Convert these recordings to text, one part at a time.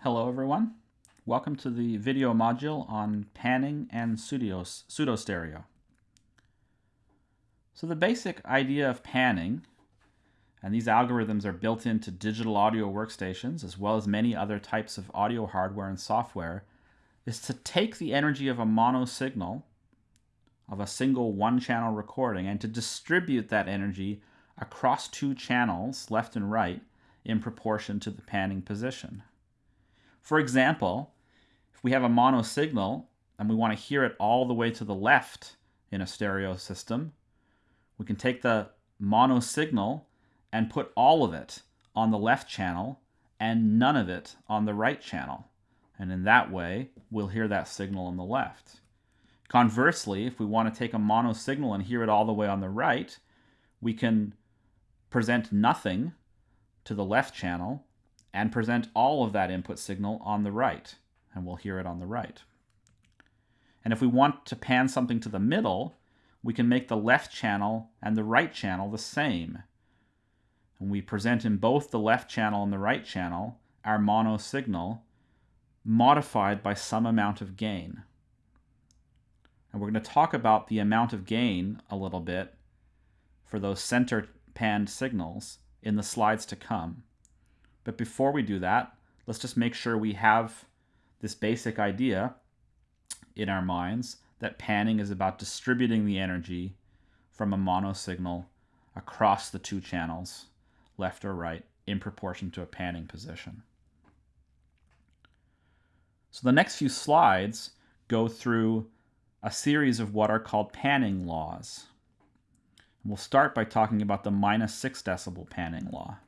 Hello everyone. Welcome to the video module on panning and pseudo stereo. So the basic idea of panning, and these algorithms are built into digital audio workstations as well as many other types of audio hardware and software, is to take the energy of a mono signal of a single one channel recording and to distribute that energy across two channels, left and right, in proportion to the panning position. For example, if we have a mono signal and we want to hear it all the way to the left in a stereo system, we can take the mono signal and put all of it on the left channel and none of it on the right channel. And in that way, we'll hear that signal on the left. Conversely, if we want to take a mono signal and hear it all the way on the right, we can present nothing to the left channel and present all of that input signal on the right, and we'll hear it on the right. And if we want to pan something to the middle, we can make the left channel and the right channel the same. And we present in both the left channel and the right channel our mono signal modified by some amount of gain. And we're going to talk about the amount of gain a little bit for those center panned signals in the slides to come. But before we do that, let's just make sure we have this basic idea in our minds that panning is about distributing the energy from a mono signal across the two channels, left or right, in proportion to a panning position. So the next few slides go through a series of what are called panning laws. we'll start by talking about the minus 6 decibel panning law.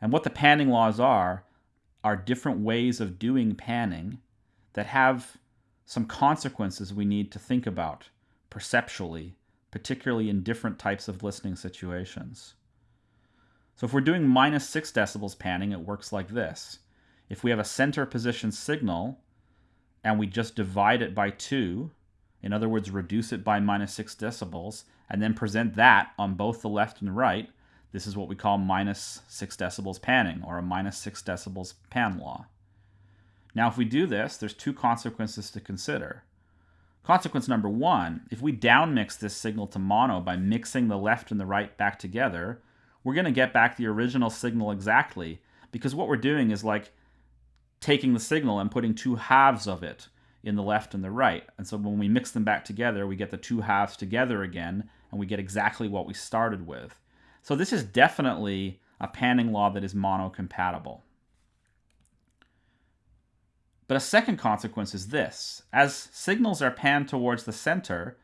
And what the panning laws are, are different ways of doing panning that have some consequences we need to think about perceptually, particularly in different types of listening situations. So if we're doing minus 6 decibels panning, it works like this. If we have a center position signal and we just divide it by 2, in other words, reduce it by minus 6 decibels, and then present that on both the left and the right, this is what we call minus 6 decibels panning, or a minus 6 decibels pan law. Now, if we do this, there's two consequences to consider. Consequence number one, if we downmix this signal to mono by mixing the left and the right back together, we're going to get back the original signal exactly, because what we're doing is like taking the signal and putting two halves of it in the left and the right. And so when we mix them back together, we get the two halves together again, and we get exactly what we started with. So this is definitely a panning law that is monocompatible. But a second consequence is this. As signals are panned towards the center,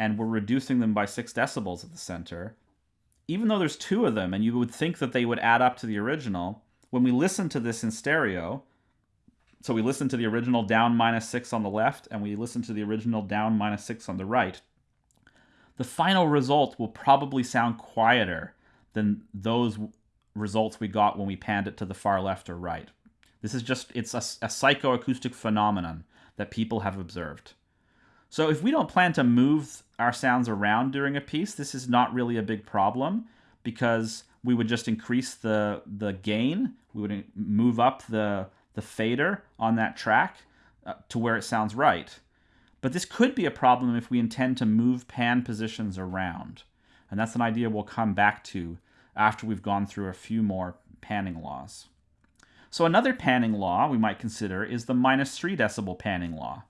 and we're reducing them by 6 decibels at the center, even though there's two of them, and you would think that they would add up to the original, when we listen to this in stereo, so we listen to the original down minus 6 on the left, and we listen to the original down minus 6 on the right, the final result will probably sound quieter than those results we got when we panned it to the far left or right. This is just, it's a, a psychoacoustic phenomenon that people have observed. So if we don't plan to move our sounds around during a piece, this is not really a big problem because we would just increase the, the gain. We would move up the, the fader on that track uh, to where it sounds right. But this could be a problem if we intend to move pan positions around. And that's an idea we'll come back to after we've gone through a few more panning laws. So another panning law we might consider is the minus 3 decibel panning law.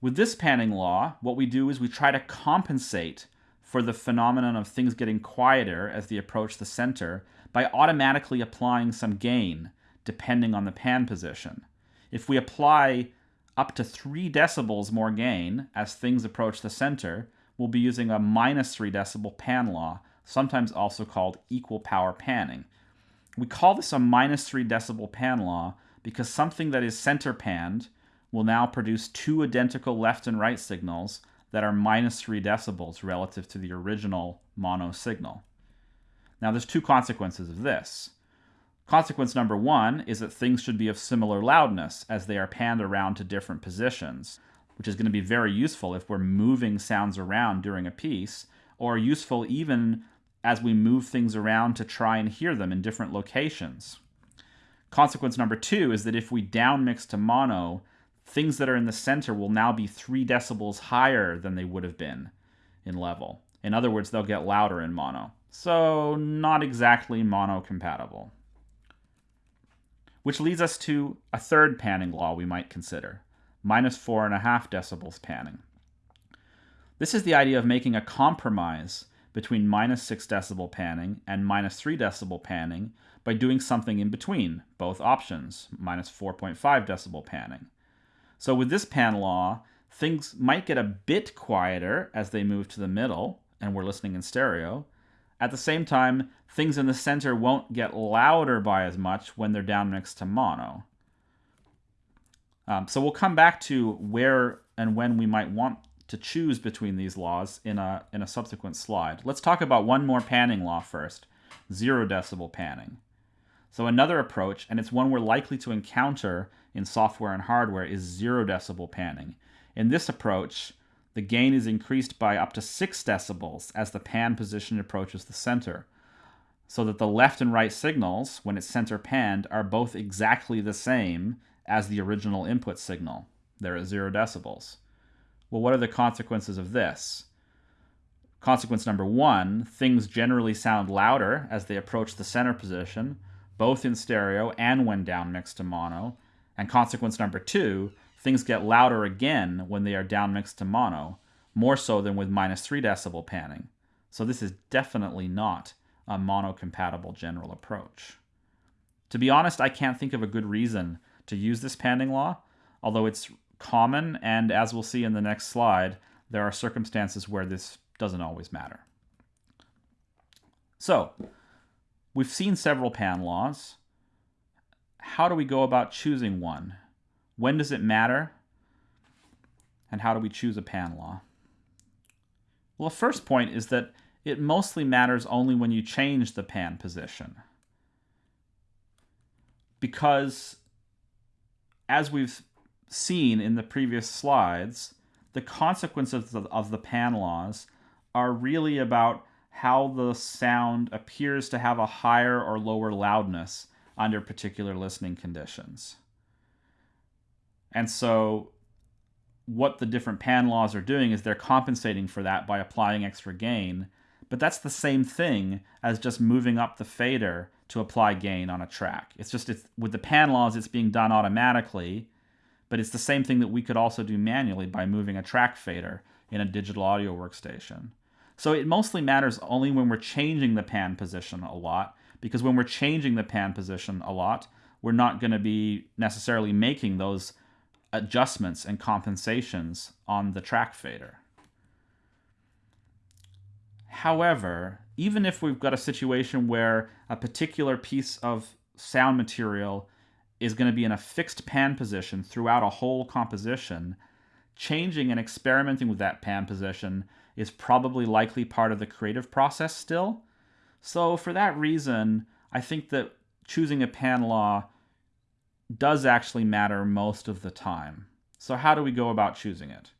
With this panning law, what we do is we try to compensate for the phenomenon of things getting quieter as they approach the center by automatically applying some gain depending on the pan position. If we apply up to 3 decibels more gain as things approach the center, we'll be using a minus 3 decibel pan law, sometimes also called equal power panning. We call this a minus 3 decibel pan law because something that is center panned will now produce two identical left and right signals that are minus 3 decibels relative to the original mono signal. Now there's two consequences of this. Consequence number one is that things should be of similar loudness as they are panned around to different positions, which is going to be very useful if we're moving sounds around during a piece, or useful even as we move things around to try and hear them in different locations. Consequence number two is that if we downmix to mono, things that are in the center will now be three decibels higher than they would have been in level. In other words, they'll get louder in mono. So not exactly mono compatible. Which leads us to a third panning law we might consider, minus four and a half decibels panning. This is the idea of making a compromise between minus 6 decibel panning and minus 3 decibel panning by doing something in between, both options, minus 4.5 decibel panning. So with this pan law, things might get a bit quieter as they move to the middle, and we're listening in stereo. At the same time, things in the center won't get louder by as much when they're down mixed to mono. Um, so we'll come back to where and when we might want to choose between these laws in a, in a subsequent slide. Let's talk about one more panning law first, zero decibel panning. So another approach, and it's one we're likely to encounter in software and hardware, is zero decibel panning. In this approach, the gain is increased by up to 6 decibels as the pan position approaches the center, so that the left and right signals, when it's center panned, are both exactly the same as the original input signal. They're at 0 decibels. Well, what are the consequences of this? Consequence number one, things generally sound louder as they approach the center position, both in stereo and when down mixed to mono. And consequence number two, things get louder again when they are down mixed to mono, more so than with minus 3 decibel panning. So this is definitely not a mono-compatible general approach. To be honest, I can't think of a good reason to use this panning law, although it's common, and as we'll see in the next slide, there are circumstances where this doesn't always matter. So, We've seen several pan laws. How do we go about choosing one? When does it matter? And how do we choose a pan law? Well, the first point is that it mostly matters only when you change the pan position. Because, as we've seen in the previous slides, the consequences of the, of the pan laws are really about how the sound appears to have a higher or lower loudness under particular listening conditions. And so what the different pan laws are doing is they're compensating for that by applying extra gain, but that's the same thing as just moving up the fader to apply gain on a track. It's just it's, with the pan laws it's being done automatically, but it's the same thing that we could also do manually by moving a track fader in a digital audio workstation. So it mostly matters only when we're changing the pan position a lot, because when we're changing the pan position a lot, we're not going to be necessarily making those adjustments and compensations on the track fader. However, even if we've got a situation where a particular piece of sound material is going to be in a fixed pan position throughout a whole composition, changing and experimenting with that pan position is probably likely part of the creative process still. So for that reason, I think that choosing a pan law does actually matter most of the time. So how do we go about choosing it?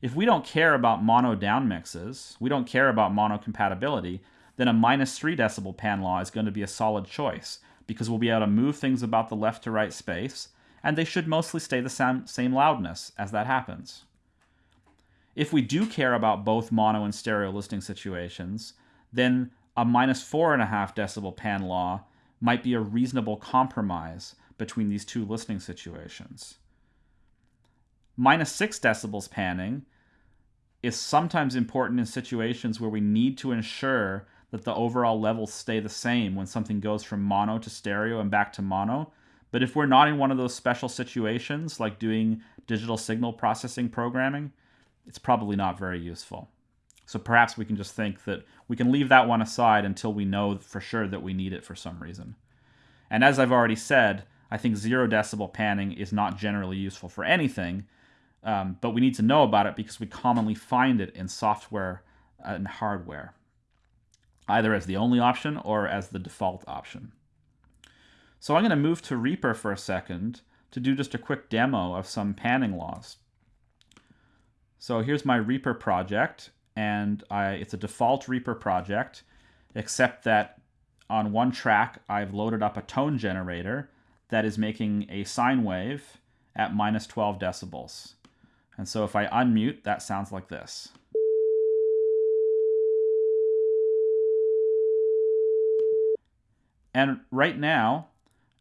If we don't care about mono down mixes, we don't care about mono compatibility, then a minus 3 decibel pan law is going to be a solid choice because we'll be able to move things about the left to right space, and they should mostly stay the same, same loudness as that happens. If we do care about both mono and stereo listening situations, then a minus four and a half decibel pan law might be a reasonable compromise between these two listening situations. Minus six decibels panning is sometimes important in situations where we need to ensure that the overall levels stay the same when something goes from mono to stereo and back to mono. But if we're not in one of those special situations, like doing digital signal processing programming, it's probably not very useful. So perhaps we can just think that we can leave that one aside until we know for sure that we need it for some reason. And as I've already said, I think zero decibel panning is not generally useful for anything, um, but we need to know about it because we commonly find it in software and hardware, either as the only option or as the default option. So I'm going to move to Reaper for a second to do just a quick demo of some panning laws. So here's my Reaper project, and I, it's a default Reaper project. except that on one track I've loaded up a tone generator that is making a sine wave at minus 12 decibels. And so if I unmute, that sounds like this. And right now,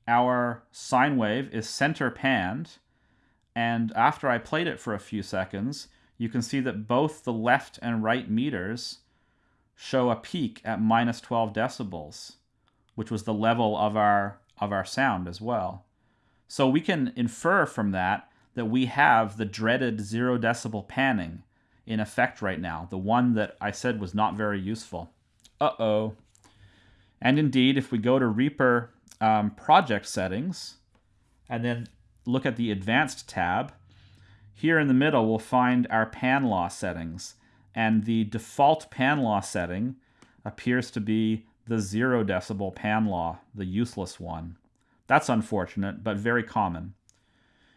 our sine wave is center panned. And after I played it for a few seconds, you can see that both the left and right meters show a peak at minus 12 decibels, which was the level of our, of our sound as well. So we can infer from that that we have the dreaded zero decibel panning in effect right now, the one that I said was not very useful. Uh-oh. And indeed, if we go to Reaper um, project settings and then look at the advanced tab, here in the middle we'll find our pan law settings. And the default pan law setting appears to be the zero decibel pan law, the useless one. That's unfortunate, but very common.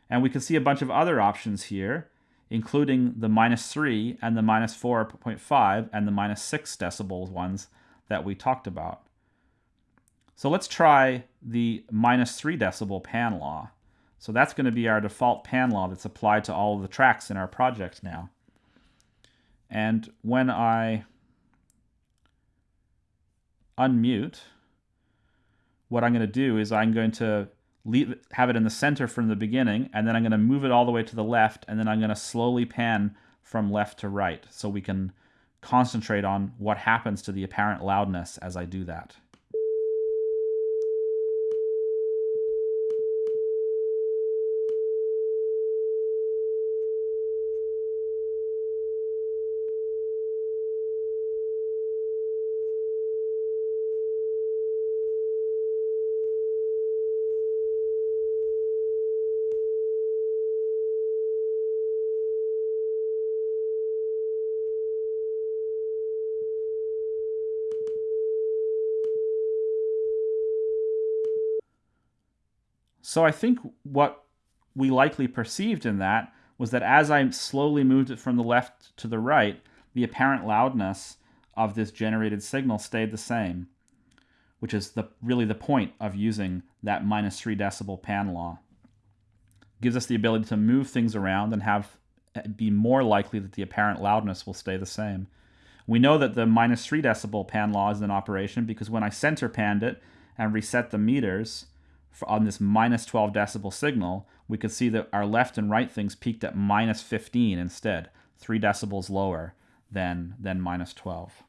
And we can see a bunch of other options here, including the minus 3 and the minus 4.5 and the minus 6 decibels ones that we talked about. So let's try the minus 3 decibel pan law. So that's going to be our default pan law that's applied to all of the tracks in our project now. And when I unmute, what I'm going to do is I'm going to leave, have it in the center from the beginning, and then I'm going to move it all the way to the left, and then I'm going to slowly pan from left to right so we can concentrate on what happens to the apparent loudness as I do that. So I think what we likely perceived in that was that as I slowly moved it from the left to the right, the apparent loudness of this generated signal stayed the same, which is the really the point of using that minus 3 decibel pan law. gives us the ability to move things around and have eh, be more likely that the apparent loudness will stay the same. We know that the minus 3 decibel pan law is in operation because when I center panned it and reset the meters, on this minus 12 decibel signal, we could see that our left and right things peaked at minus 15 instead, 3 decibels lower than, than minus 12.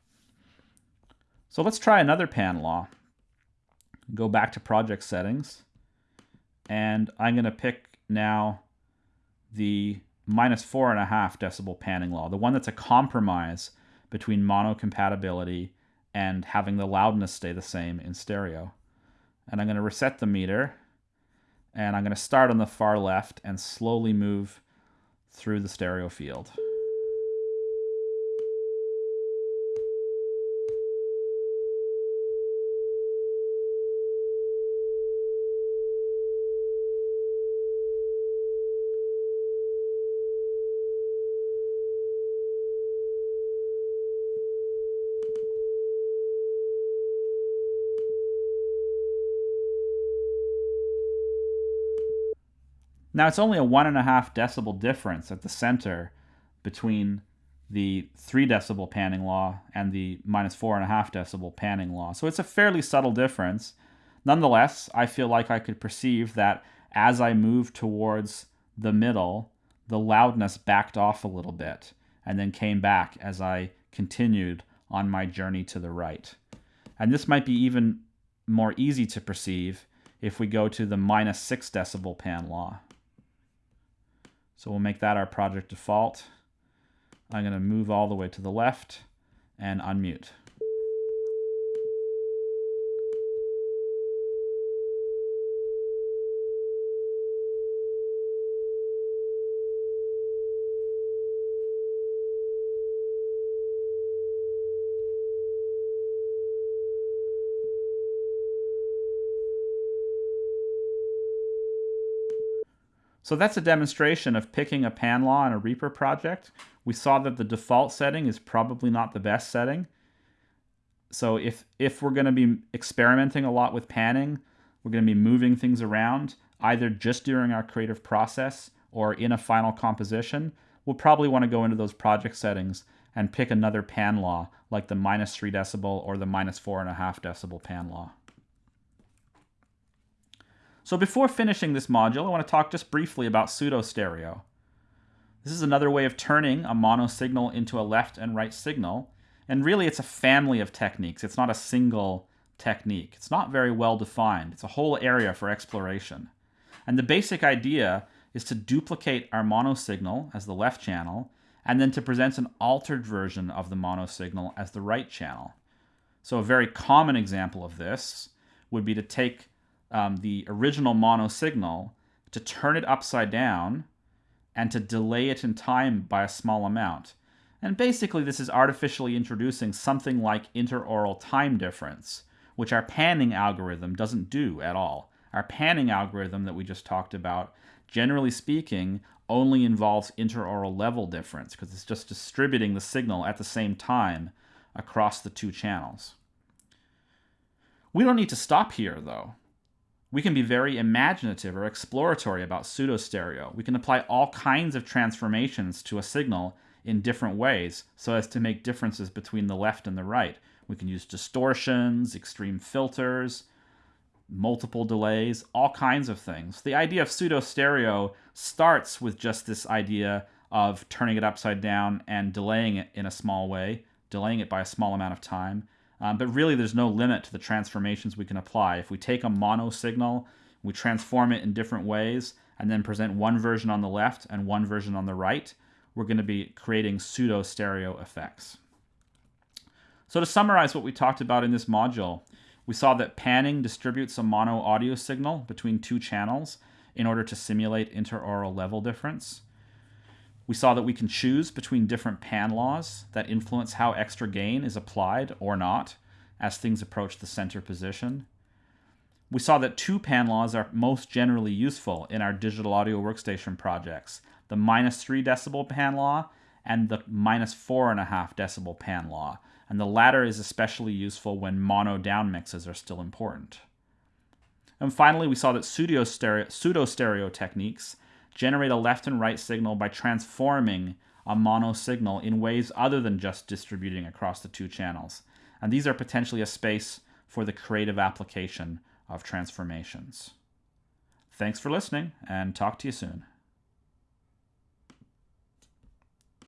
So let's try another pan law. Go back to project settings, and I'm going to pick now the minus 4.5 decibel panning law, the one that's a compromise between mono compatibility and having the loudness stay the same in stereo and I'm going to reset the meter and I'm going to start on the far left and slowly move through the stereo field. Now it's only a one and a half decibel difference at the center between the three decibel panning law and the minus four and a half decibel panning law. So it's a fairly subtle difference. Nonetheless, I feel like I could perceive that as I moved towards the middle, the loudness backed off a little bit and then came back as I continued on my journey to the right. And this might be even more easy to perceive if we go to the minus six decibel pan law. So we'll make that our project default. I'm going to move all the way to the left and unmute. So that's a demonstration of picking a pan law in a Reaper project. We saw that the default setting is probably not the best setting. so if if we're going to be experimenting a lot with panning, we're going to be moving things around either just during our creative process or in a final composition, we'll probably want to go into those project settings and pick another pan law like the minus 3 decibel or the minus 4.5 decibel pan law. So before finishing this module, I want to talk just briefly about pseudo-stereo. This is another way of turning a mono signal into a left and right signal, and really it's a family of techniques. It's not a single technique. It's not very well defined. It's a whole area for exploration. And the basic idea is to duplicate our mono signal as the left channel, and then to present an altered version of the mono signal as the right channel. So a very common example of this would be to take um, the original mono signal, to turn it upside down, and to delay it in time by a small amount. And basically this is artificially introducing something like interaural time difference, which our panning algorithm doesn't do at all. Our panning algorithm that we just talked about, generally speaking, only involves interaural level difference because it's just distributing the signal at the same time across the two channels. We don't need to stop here, though. We can be very imaginative or exploratory about pseudo-stereo. We can apply all kinds of transformations to a signal in different ways so as to make differences between the left and the right. We can use distortions, extreme filters, multiple delays, all kinds of things. The idea of pseudo stereo starts with just this idea of turning it upside down and delaying it in a small way, delaying it by a small amount of time. Um, but really, there's no limit to the transformations we can apply. If we take a mono signal, we transform it in different ways, and then present one version on the left and one version on the right, we're going to be creating pseudo stereo effects. So to summarize what we talked about in this module, we saw that panning distributes a mono audio signal between two channels in order to simulate interaural level difference. We saw that we can choose between different pan laws that influence how extra gain is applied or not as things approach the center position. We saw that two pan laws are most generally useful in our digital audio workstation projects, the minus 3 decibel pan law and the minus 4.5 decibel pan law, and the latter is especially useful when mono down mixes are still important. And finally, we saw that pseudo-stereo, pseudo-stereo techniques generate a left and right signal by transforming a mono signal in ways other than just distributing across the two channels. And these are potentially a space for the creative application of transformations. Thanks for listening, and talk to you soon.